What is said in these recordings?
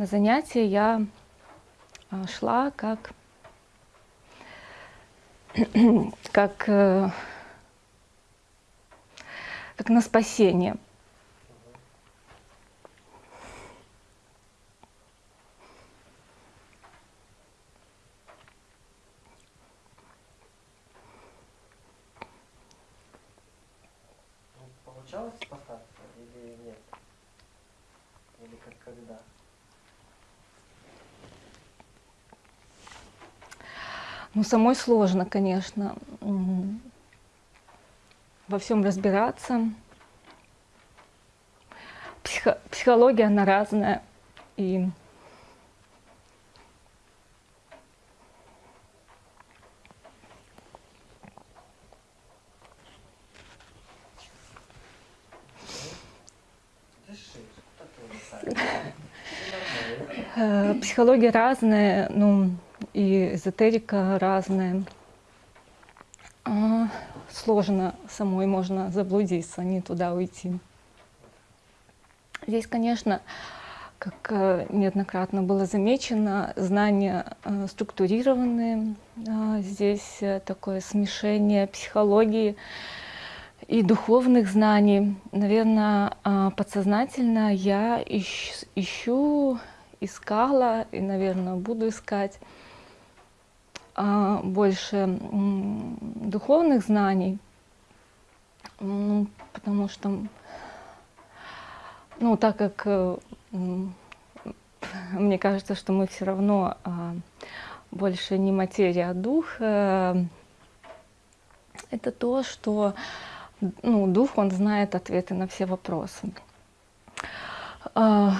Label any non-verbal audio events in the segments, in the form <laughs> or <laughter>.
на занятие я а, шла как, <clears throat> как, э, как на спасение. Ну, Получалось спасаться или нет? Или как когда? Ну, самой сложно, конечно, во всем разбираться. Психо- психология, она разная. И э, психология разная, ну, и эзотерика разная. А, сложно самой можно заблудиться, не туда уйти. Здесь, конечно, как э, неоднократно было замечено, знания э, структурированные. А, Здесь э, такое смешение психологии и духовных знаний. Наверное, подсознательно я ищ- ищу, искала и, наверное, буду искать а, больше м, духовных знаний, М, потому что, ну, так как э, <laughs> мне кажется, что мы все равно а, больше не материя, а дух, э, это то, что ну, дух, он знает ответы на все вопросы. А,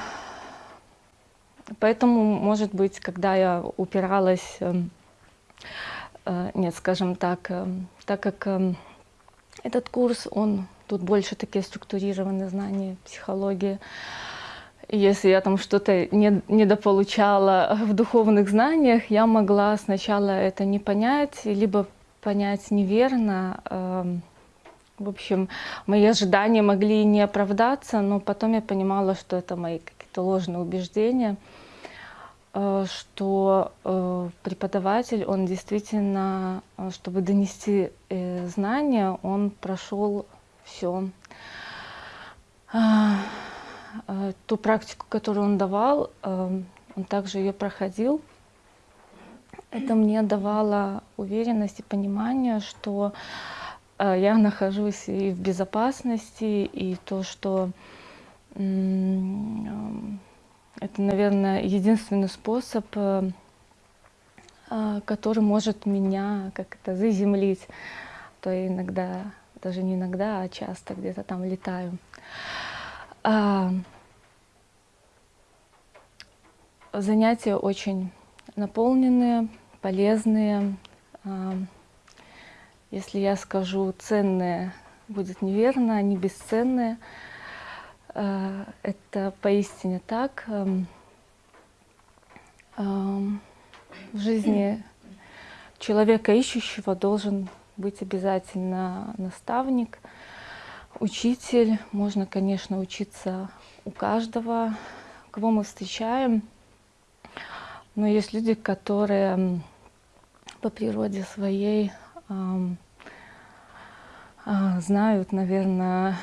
Поэтому, может быть, когда я упиралась, эм, нет, скажем так, эм, так как эм, этот курс, он тут больше такие структурированные знания психологии. Если я там что-то не, недополучала в духовных знаниях, я могла сначала это не понять, либо понять неверно. В общем, мои ожидания могли не оправдаться, но потом я понимала, что это мои какие-то ложные убеждения, э, что э, преподаватель, он действительно, э, чтобы донести э, знания, он прошел все. Ту практику, которую он давал, э, он также ее проходил. Это мне давало уверенность и понимание, что э, я нахожусь и в безопасности, и то, что э, это, наверное, единственный способ, э, а, который может меня как-то заземлить. То я иногда, даже не иногда, а часто где-то там летаю. А, Занятия очень наполненные, полезные. А, Если я скажу ценные, будет неверно, они бесценные. А, Это поистине так. Ам, ам, В жизни человека ищущего должен быть обязательно наставник, учитель. Можно, конечно, учиться у каждого, кого мы встречаем. Но есть люди, которые по природе своей а, знают, наверное,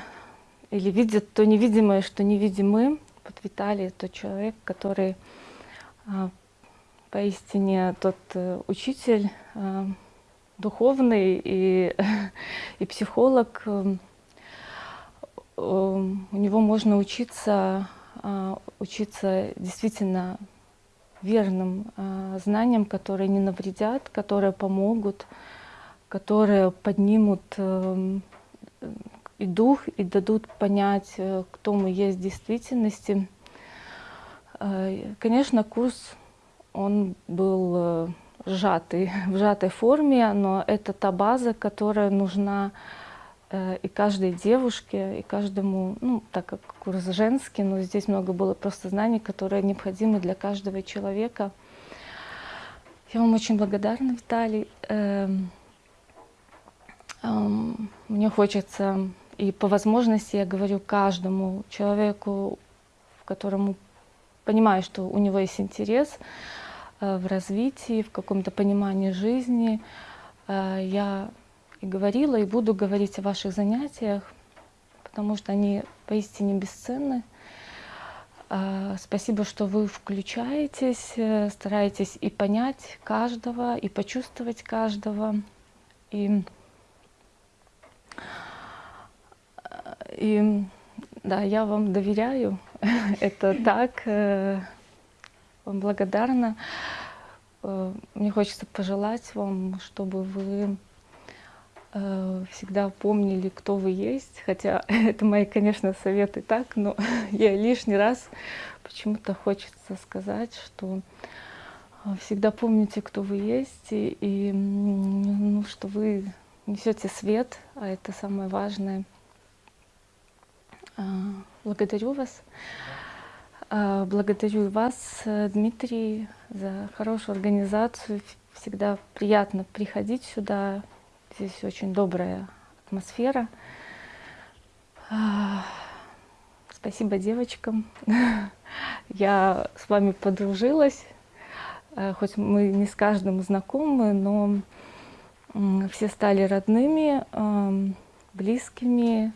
или видят то невидимое, что невидимы. Вот Виталий тот человек, который а, поистине тот э, учитель а, духовный и, <laughs> и психолог. эм, эм, У него можно учиться, а, учиться действительно верным знаниям, которые не навредят, которые помогут, которые поднимут эм, и дух, и дадут понять, э, кто мы есть в действительности. Э, Конечно, курс, он был э, сжатый, <laughs> в сжатой форме, но это та база, которая нужна и каждой девушке, и каждому, ну, так как курс женский, но здесь много было просто знаний, которые необходимы для каждого человека. Я вам очень благодарна, Виталий. Эм, эм, Мне хочется, и по возможности я говорю каждому человеку, которому понимаю, что у него есть интерес э, в развитии, в каком-то понимании жизни. Э, я и говорила, и буду говорить о ваших занятиях, потому что они поистине бесценны. Э, Спасибо, что вы включаетесь, стараетесь и понять каждого, и почувствовать каждого. И, и да, я вам доверяю, <laughs> это так, э, вам благодарна. Э, Мне хочется пожелать вам, чтобы вы э, всегда помнили, кто вы есть. Хотя <laughs> это мои, конечно, советы так, но <laughs> я лишний раз почему-то хочется сказать, что всегда помните, кто вы есть, и, ну, что вы несете свет, а это самое важное. А, Благодарю вас. А, Благодарю вас, э, Дмитрий, за хорошую организацию. Всегда приятно приходить сюда. Здесь очень добрая атмосфера. А, Спасибо девочкам. <laughs> Я с вами подружилась. Э, Хоть мы не с каждым знакомы, но все стали родными, близкими.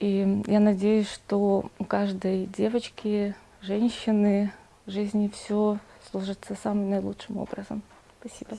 И я надеюсь, что у каждой девочки, женщины в жизни все сложится самым наилучшим образом. Спасибо.